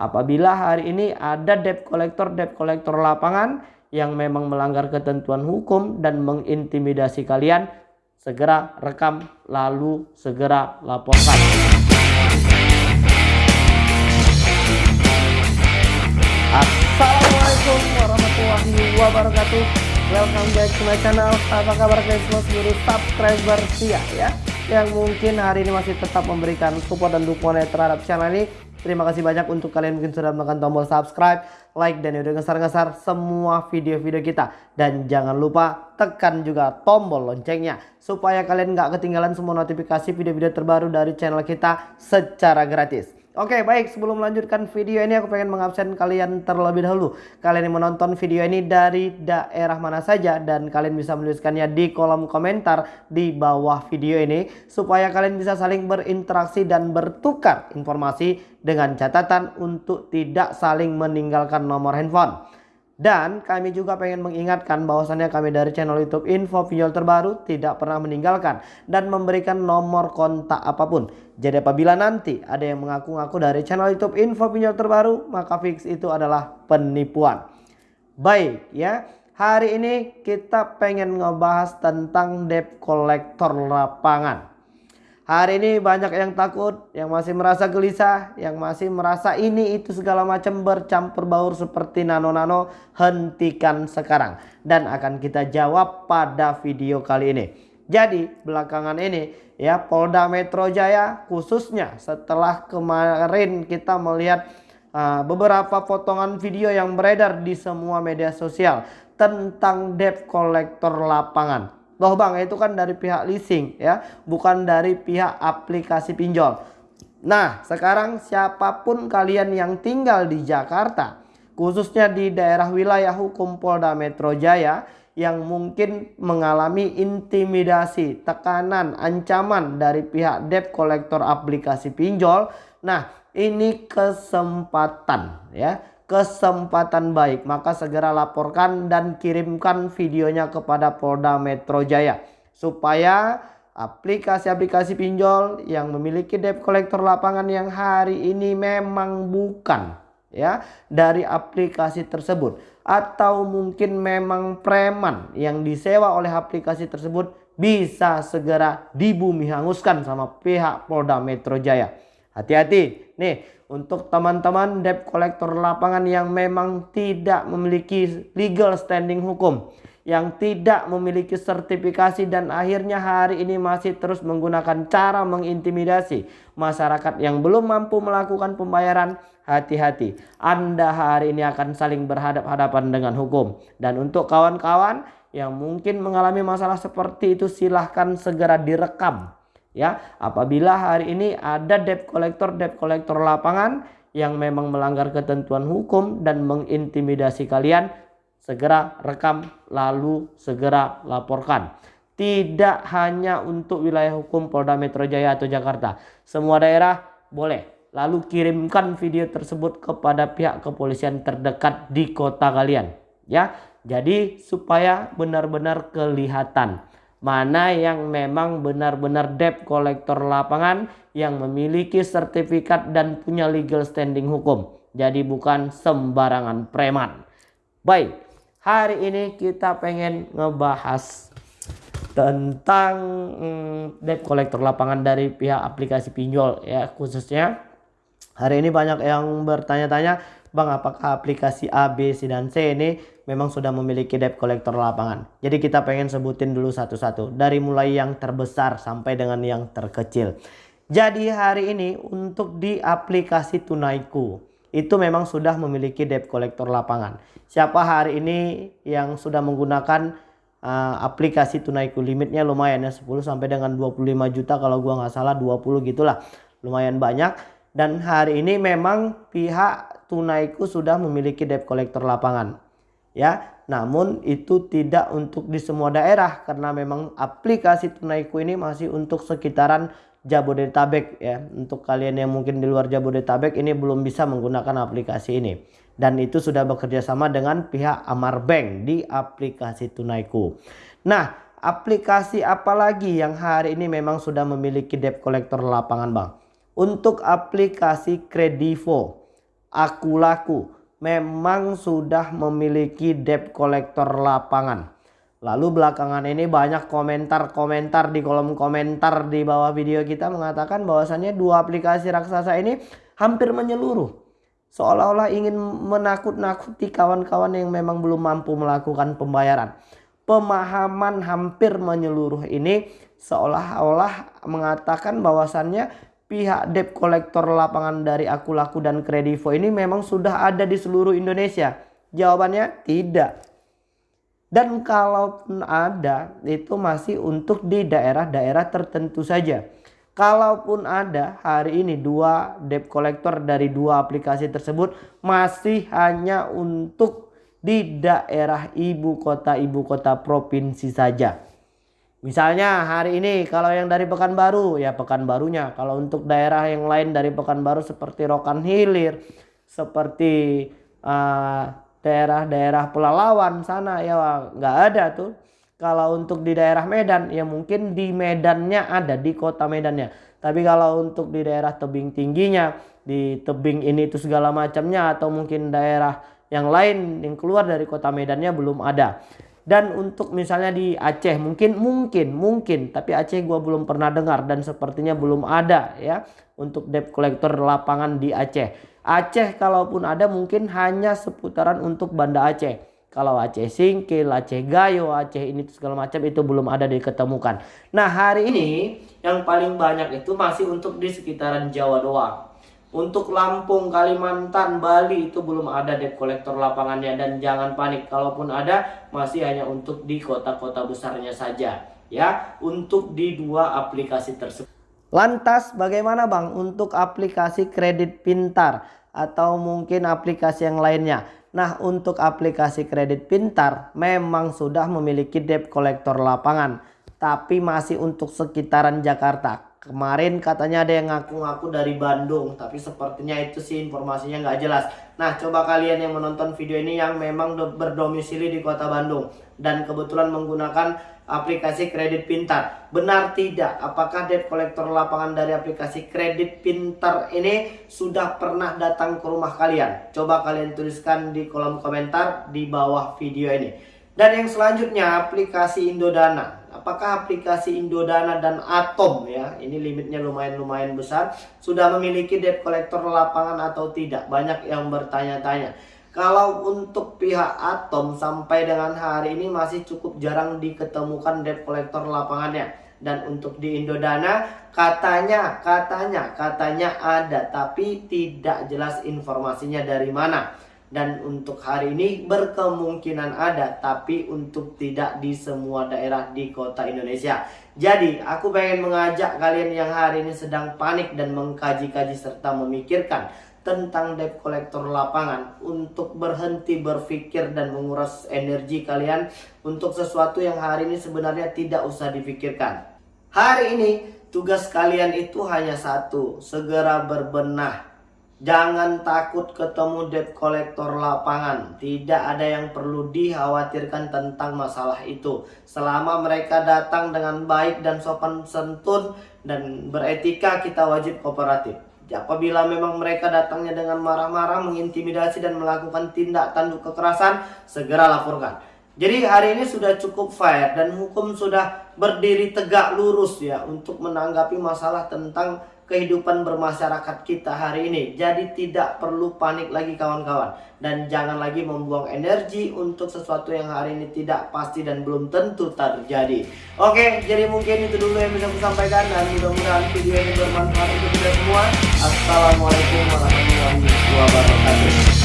apabila hari ini ada debt collector debt collector lapangan yang memang melanggar ketentuan hukum dan mengintimidasi kalian segera rekam lalu segera laporkan. Assalamualaikum warahmatullahi wabarakatuh. Welcome back to my channel. Apa kabar guys semua? Seluruh subscriber setia ya Yang mungkin hari ini masih tetap memberikan support dan dukungan terhadap channel ini Terima kasih banyak untuk kalian mungkin sudah menekan tombol subscribe, like, dan udah ngesar-ngesar semua video-video kita. Dan jangan lupa tekan juga tombol loncengnya. Supaya kalian nggak ketinggalan semua notifikasi video-video terbaru dari channel kita secara gratis. Oke baik. Sebelum melanjutkan video ini aku pengen mengabsen kalian terlebih dahulu. Kalian yang menonton video ini dari daerah mana saja Dan kalian bisa menuliskannya di kolom komentar di bawah video ini Supaya kalian bisa saling berinteraksi dan bertukar informasi Dengan catatan untuk tidak saling meninggalkan nomor handphone dan kami juga pengen mengingatkan bahwasannya kami dari channel YouTube Info Pinjol Terbaru tidak pernah meninggalkan dan memberikan nomor kontak apa pun. Jadi apabila nanti ada yang mengaku-ngaku dari channel YouTube Info Pinjol Terbaru, maka fix itu adalah penipuan. Baik ya, hari ini kita pengen ngebahas tentang debt collector lapangan. Hari ini banyak yang takut, yang masih merasa gelisah, yang masih merasa ini itu segala macam bercampur baur seperti nano-nano. Hentikan sekarang. Dan akan kita jawab pada video kali ini. Jadi belakangan ini ya Polda Metro Jaya khususnya setelah kemarin kita melihat uh, beberapa potongan video yang beredar di semua media sosial tentang debt collector lapangan Loh bang itu kan dari pihak leasing ya bukan dari pihak aplikasi pinjol. Nah sekarang siapa pun kalian yang tinggal di Jakarta khususnya di daerah wilayah hukum Polda Metro Jaya yang mungkin mengalami intimidasi, tekanan, ancaman dari pihak debt collector aplikasi pinjol. Nah, ini kesempatan ya kesempatan baik. Maka segera laporkan dan kirimkan videonya kepada Polda Metro Jaya. Supaya aplikasi-aplikasi pinjol yang memiliki debt collector lapangan yang hari ini memang bukan ya dari aplikasi tersebut. Atau mungkin memang preman yang disewa oleh aplikasi tersebut bisa segera dibumi hanguskan sama pihak Polda Metro Jaya. Hati-hati. Nih untuk teman-teman debt collector lapangan yang memang tidak memiliki legal standing hukum yang tidak memiliki sertifikasi dan akhirnya hari ini masih terus menggunakan cara mengintimidasi masyarakat yang belum mampu melakukan pembayaran hati-hati. Anda hari ini akan saling berhadap-hadapan dengan hukum. Dan untuk kawan-kawan yang mungkin mengalami masalah seperti itu silahkan segera direkam ya apabila hari ini ada debt collector debt collector lapangan yang memang melanggar ketentuan hukum dan mengintimidasi kalian segera rekam lalu segera laporkan. Tidak hanya untuk wilayah hukum Polda Metro Jaya atau Jakarta. Semua daerah boleh. Lalu kirimkan video tersebut kepada pihak kepolisian terdekat di kota kalian. Ya jadi supaya benar-benar kelihatan mana yang memang benar-benar debt kolektor lapangan yang memiliki sertifikat dan punya legal standing hukum. Jadi bukan sembarangan preman. Baik, hari ini kita pengen ngebahas tentang hmm, debt kolektor lapangan dari pihak aplikasi pinjol ya khususnya. Hari ini banyak yang bertanya-tanya Bang apakah aplikasi A, B, C, dan C ini memang sudah memiliki debt collector lapangan. Jadi kita pengen sebutin dulu satu-satu. Dari mulai yang terbesar sampai dengan yang terkecil. Jadi hari ini untuk di aplikasi Tunaiku. Itu memang sudah memiliki debt collector lapangan. Siapa hari ini yang sudah menggunakan uh, aplikasi Tunaiku limitnya lumayan ya 10 sampai dengan 25 juta kalau gua nggak salah 20 gitulah. Lumayan banyak dan hari ini memang pihak Tunaiku sudah memiliki debt collector lapangan. Ya, namun itu tidak untuk di semua daerah karena memang aplikasi Tunaiku ini masih untuk sekitaran Jabodetabek ya. Untuk kalian yang mungkin di luar Jabodetabek ini belum bisa menggunakan aplikasi ini. Dan itu sudah bekerja sama dengan pihak Amar Bank di aplikasi Tunaiku. Nah, aplikasi apa lagi yang hari ini memang sudah memiliki debt collector lapangan, Bang? Untuk aplikasi Kredivo aku laku memang sudah memiliki debt collector lapangan. Lalu belakangan ini banyak komentar-komentar di kolom komentar di bawah video kita mengatakan bahwasannya dua aplikasi raksasa ini hampir menyeluruh. Seolah-olah ingin menakut-nakuti kawan-kawan yang memang belum mampu melakukan pembayaran. Pemahaman hampir menyeluruh ini seolah-olah mengatakan bahwasannya pihak debt collector lapangan dari Aku Laku dan Kredivo ini memang sudah ada di seluruh Indonesia. Jawabannya tidak. Dan kalaupun ada itu masih untuk di daerah-daerah tertentu saja. Kalaupun ada hari ini dua debt collector dari dua aplikasi tersebut masih hanya untuk di daerah ibu kota ibu kota provinsi saja. Misalnya hari ini kalau yang dari Pekanbaru ya Pekanbarunya. Kalau untuk daerah yang lain dari Pekanbaru seperti Rokan Hilir, seperti uh, daerah-daerah Pelalawan sana ya nggak ada tuh. Kalau untuk di daerah Medan ya mungkin di Medannya ada di kota Medannya. Tapi kalau untuk di daerah tebing tingginya, di tebing ini itu segala macamnya atau mungkin daerah yang lain yang keluar dari kota Medannya belum ada. Dan untuk misalnya di Aceh mungkin mungkin mungkin tapi Aceh gua belum pernah dengar dan sepertinya belum ada ya untuk debt collector lapangan di Aceh. Aceh kalaupun ada mungkin hanya seputaran untuk Banda Aceh. Kalau Aceh Singkil, Aceh Gayo, Aceh ini segala macam itu belum ada diketemukan. Nah hari ini yang paling banyak itu masih untuk di sekitaran Jawa doang. Untuk Lampung, Kalimantan, Bali itu belum ada debt collector lapangannya dan jangan panik kalaupun ada masih hanya untuk di kota-kota besarnya saja ya untuk di dua aplikasi tersebut. Lantas bagaimana Bang untuk aplikasi kredit pintar atau mungkin aplikasi yang lainnya? Nah untuk aplikasi kredit pintar memang sudah memiliki debt collector lapangan tapi masih untuk sekitaran Jakarta. Kemarin katanya ada yang ngaku-ngaku dari Bandung tapi sepertinya itu sih informasinya nggak jelas. Nah coba kalian yang menonton video ini yang memang berdomisili di kota Bandung dan kebetulan menggunakan aplikasi kredit pintar. Benar tidak? Apakah debt collector lapangan dari aplikasi kredit pintar ini sudah pernah datang ke rumah kalian? Coba kalian tuliskan di kolom komentar di bawah video ini. Dan yang selanjutnya aplikasi Indodana. Apakah aplikasi Indodana dan Atom ya, ini limitnya lumayan-lumayan besar, sudah memiliki debt collector lapangan atau tidak? Banyak yang bertanya-tanya. Kalau untuk pihak Atom sampai dengan hari ini masih cukup jarang diketemukan debt collector lapangannya. Dan untuk di Indodana katanya, katanya, katanya ada tapi tidak jelas informasinya dari mana. Dan untuk hari ini berkemungkinan ada tapi untuk tidak di semua daerah di kota Indonesia. Jadi aku pengen mengajak kalian yang hari ini sedang panik dan mengkaji-kaji serta memikirkan tentang debt collector lapangan untuk berhenti berpikir dan menguras energi kalian untuk sesuatu yang hari ini sebenarnya tidak usah dipikirkan. Hari ini tugas kalian itu hanya satu, segera berbenah. Jangan takut ketemu debt collector lapangan. Tidak ada yang perlu dikhawatirkan tentang masalah itu. Selama mereka datang dengan baik dan sopan santun dan beretika, kita wajib kooperatif. Apabila memang mereka datangnya dengan marah-marah, mengintimidasi dan melakukan tindak tanduk kekerasan, segera laporkan. Jadi hari ini sudah cukup fair dan hukum sudah berdiri tegak lurus ya untuk menanggapi masalah tentang kehidupan bermasyarakat kita hari ini. Jadi tidak perlu panik lagi kawan-kawan. Dan jangan lagi membuang energi untuk sesuatu yang hari ini tidak pasti dan belum tentu terjadi. Oke, jadi mungkin itu dulu yang bisa saya sampaikan. Dan mudah-mudahan video ini bermanfaat untuk kita semua. Assalamualaikum warahmatullahi wabarakatuh.